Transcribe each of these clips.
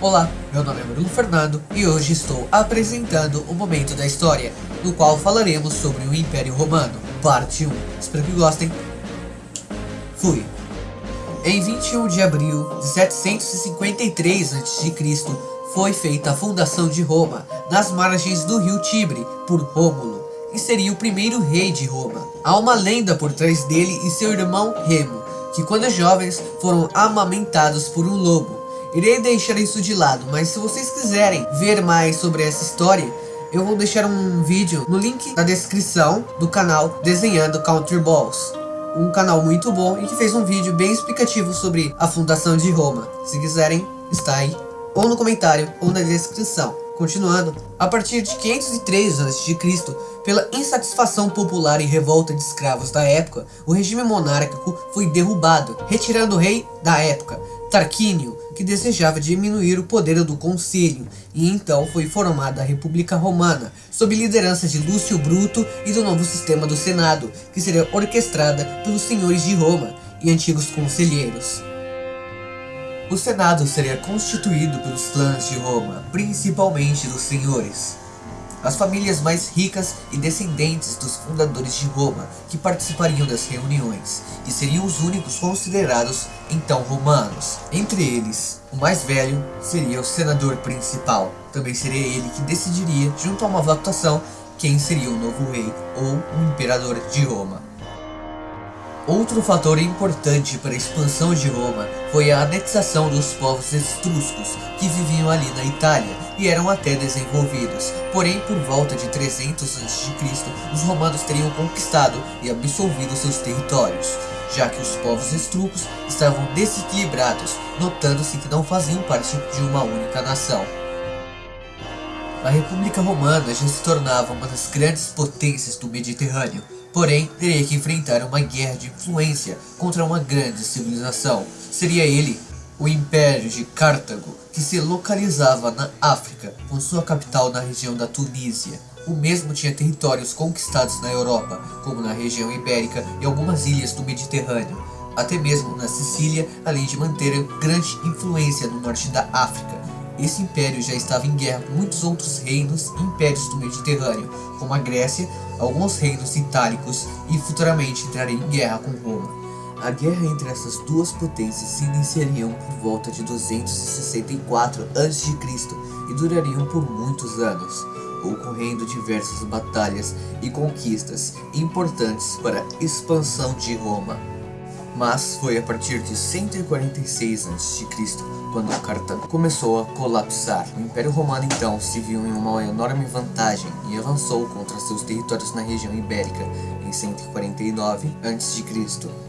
Olá, meu nome é Bruno Fernando e hoje estou apresentando o Momento da História, no qual falaremos sobre o Império Romano, parte 1. Espero que gostem. Fui. Em 21 de abril de 753 a.C., foi feita a fundação de Roma, nas margens do rio Tibre, por Rômulo, e seria o primeiro rei de Roma. Há uma lenda por trás dele e seu irmão Remo, que quando jovens foram amamentados por um lobo, Irei deixar isso de lado, mas se vocês quiserem ver mais sobre essa história, eu vou deixar um vídeo no link na descrição do canal Desenhando Counter Balls. Um canal muito bom e que fez um vídeo bem explicativo sobre a fundação de Roma. Se quiserem, está aí, ou no comentário, ou na descrição. Continuando, a partir de 503 a.C., pela insatisfação popular e revolta de escravos da época, o regime monárquico foi derrubado, retirando o rei da época, Tarquínio, que desejava diminuir o poder do concílio, e então foi formada a República Romana, sob liderança de Lúcio Bruto e do novo sistema do Senado, que seria orquestrada pelos senhores de Roma e antigos conselheiros. O Senado seria constituído pelos clãs de Roma, principalmente dos senhores as famílias mais ricas e descendentes dos fundadores de Roma que participariam das reuniões, e seriam os únicos considerados então romanos. Entre eles, o mais velho seria o senador principal, também seria ele que decidiria, junto a uma votação, quem seria o novo rei ou o imperador de Roma. Outro fator importante para a expansão de Roma foi a anexação dos povos estruscos que viviam ali na Itália e eram até desenvolvidos. Porém, por volta de 300 a.C., os romanos teriam conquistado e absolvido seus territórios, já que os povos estruscos estavam desequilibrados, notando-se que não faziam parte de uma única nação. A República Romana já se tornava uma das grandes potências do Mediterrâneo, Porém, teria que enfrentar uma guerra de influência contra uma grande civilização. Seria ele, o Império de Cartago, que se localizava na África, com sua capital na região da Tunísia. O mesmo tinha territórios conquistados na Europa, como na região ibérica e algumas ilhas do Mediterrâneo, até mesmo na Sicília, além de manter grande influência no norte da África. Esse império já estava em guerra com muitos outros reinos e impérios do Mediterrâneo, como a Grécia, alguns reinos itálicos e futuramente entraria em guerra com Roma. A guerra entre essas duas potências se iniciariam por volta de 264 a.C. e durariam por muitos anos, ocorrendo diversas batalhas e conquistas importantes para a expansão de Roma. Mas foi a partir de 146 a.C., quando Cartago começou a colapsar. O Império Romano então se viu em uma enorme vantagem e avançou contra seus territórios na região ibérica em 149 a.C.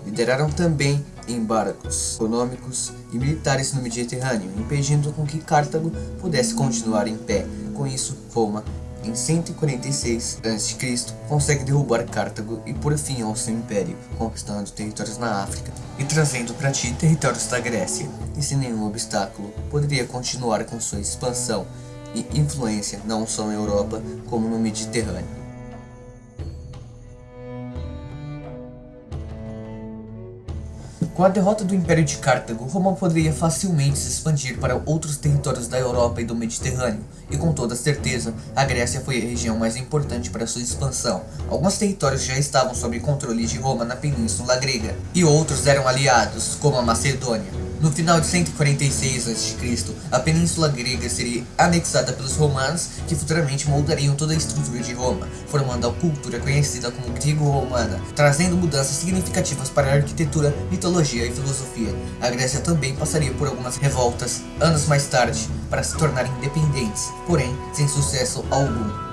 Lideraram também embargos econômicos e militares no Mediterrâneo, impedindo com que Cartago pudesse continuar em pé. Com isso, Roma em 146 a.C., consegue derrubar Cartago e pôr fim ao seu império, conquistando territórios na África e trazendo para ti territórios da Grécia, e sem nenhum obstáculo, poderia continuar com sua expansão e influência não só na Europa, como no Mediterrâneo. Com a derrota do Império de Cartago, Roma poderia facilmente se expandir para outros territórios da Europa e do Mediterrâneo, e com toda certeza, a Grécia foi a região mais importante para sua expansão. Alguns territórios já estavam sob controle de Roma na Península Grega, e outros eram aliados, como a Macedônia. No final de 146 a.C., a península grega seria anexada pelos romanos, que futuramente moldariam toda a estrutura de Roma, formando a cultura conhecida como grego-romana, trazendo mudanças significativas para a arquitetura, mitologia e filosofia. A Grécia também passaria por algumas revoltas anos mais tarde, para se tornar independentes, porém sem sucesso algum.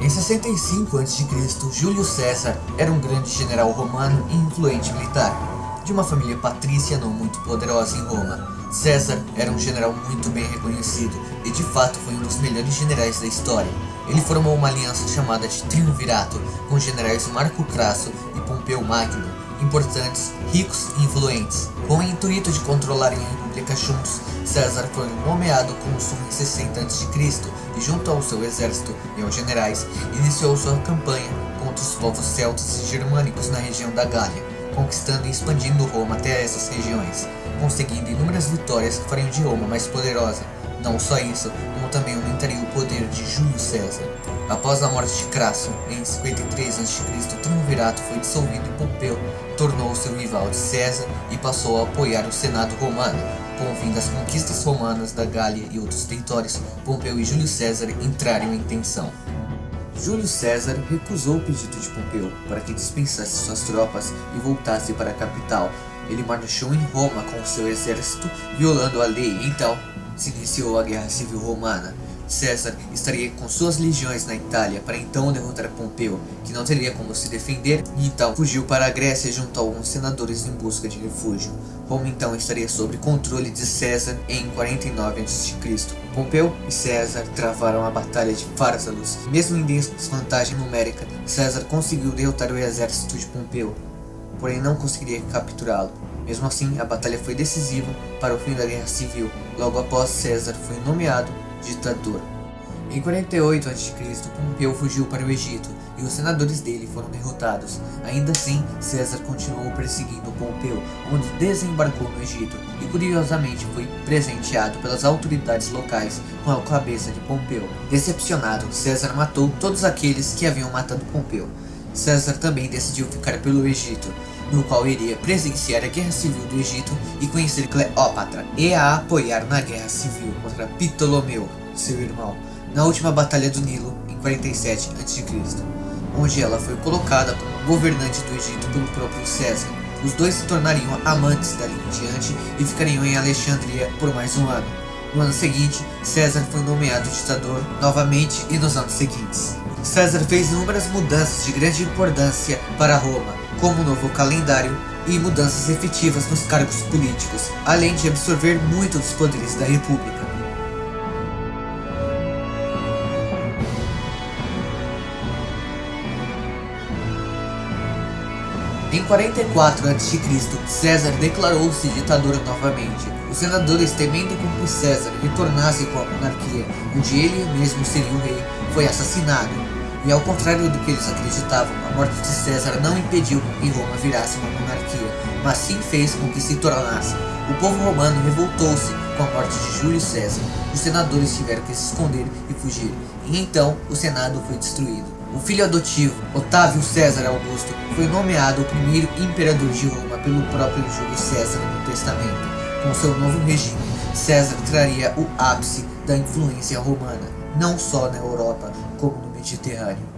Em 65 a.C., Júlio César era um grande general romano e influente militar, de uma família patrícia não muito poderosa em Roma. César era um general muito bem reconhecido e de fato foi um dos melhores generais da história. Ele formou uma aliança chamada de Triunvirato com os generais Marco Crasso e Pompeu Magno importantes, ricos e influentes. Com o intuito de controlarem a República juntos, César foi nomeado cônsul em 60 a.C. junto ao seu exército e aos generais, iniciou sua campanha contra os povos celtas e germânicos na região da Gália, conquistando e expandindo Roma até essas regiões, conseguindo inúmeras vitórias que fariam de Roma mais poderosa. Não só isso, como também aumentaria o poder de Júlio César. Após a morte de Crasso, em 53 a.C., o triunvirato foi dissolvido e Pompeu tornou seu rival de César e passou a apoiar o Senado romano. Com o fim das conquistas romanas da Gália e outros territórios, Pompeu e Júlio César entraram em tensão. Júlio César recusou o pedido de Pompeu para que dispensasse suas tropas e voltasse para a capital. Ele marchou em Roma com seu exército, violando a lei, então se iniciou a Guerra Civil Romana. César estaria com suas legiões na Itália para então derrotar Pompeu, que não teria como se defender, e então fugiu para a Grécia junto a alguns senadores em busca de refúgio. Roma então estaria sob controle de César em 49 a.C. Pompeu e César travaram a Batalha de Pharsalus. Mesmo em desvantagem numérica, César conseguiu derrotar o exército de Pompeu, porém não conseguiria capturá-lo. Mesmo assim, a batalha foi decisiva para o fim da Guerra Civil. Logo após, César foi nomeado ditador. Em 48 a.C., Pompeu fugiu para o Egito e os senadores dele foram derrotados. Ainda assim, César continuou perseguindo Pompeu, onde desembarcou no Egito e curiosamente foi presenteado pelas autoridades locais com a cabeça de Pompeu. Decepcionado, César matou todos aqueles que haviam matado Pompeu. César também decidiu ficar pelo Egito, no qual iria presenciar a Guerra Civil do Egito e conhecer Cleópatra, e a apoiar na Guerra Civil contra Ptolomeu, seu irmão, na última Batalha do Nilo, em 47 a.C., onde ela foi colocada como governante do Egito pelo próprio César. Os dois se tornariam amantes dali em diante e ficariam em Alexandria por mais um ano. No ano seguinte, César foi nomeado ditador novamente e nos anos seguintes. César fez inúmeras mudanças de grande importância para Roma, como o novo calendário e mudanças efetivas nos cargos políticos, além de absorver muito dos poderes da república. Em 44 a.C., César declarou-se ditador novamente. Os senadores, temendo com que César retornasse com a monarquia, onde ele mesmo seria o rei, foi assassinado. E ao contrário do que eles acreditavam, a morte de César não impediu que Roma virasse uma monarquia, mas sim fez com que se tornasse. O povo romano revoltou-se com a morte de Júlio César. Os senadores tiveram que se esconder e fugir, e então o Senado foi destruído. O filho adotivo, Otávio César Augusto, foi nomeado o primeiro imperador de Roma pelo próprio Júlio César no testamento. Com seu novo regime, César traria o ápice da influência romana, não só na Europa, como no Mediterrâneo.